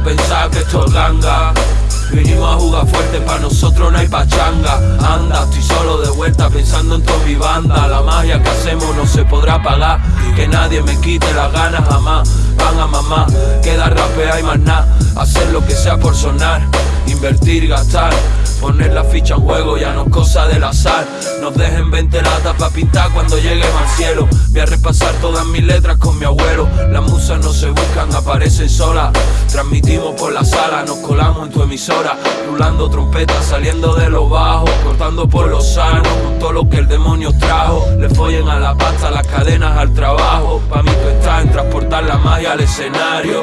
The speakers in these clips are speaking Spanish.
pensar que esto es ganga. Vinimos a jugar fuerte, pa' nosotros no hay pachanga. Anda, estoy solo de vuelta pensando en toda mi banda. La magia que hacemos no se podrá pagar. Que nadie me quite las ganas jamás. Van a mamá, queda rapea y más nada. Por sonar Invertir, gastar Poner la ficha en juego ya no es cosa del azar. Nos dejen 20 latas pa' pintar cuando lleguemos al cielo. Voy a repasar todas mis letras con mi abuelo. Las musas no se buscan, aparecen solas. Transmitimos por la sala, nos colamos en tu emisora. Rulando trompetas, saliendo de los bajos Cortando por los sanos, con todo lo que el demonio trajo. Le follen a la pasta, las cadenas al trabajo. Pa' mí tú estás en transportar la magia al escenario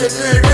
Magic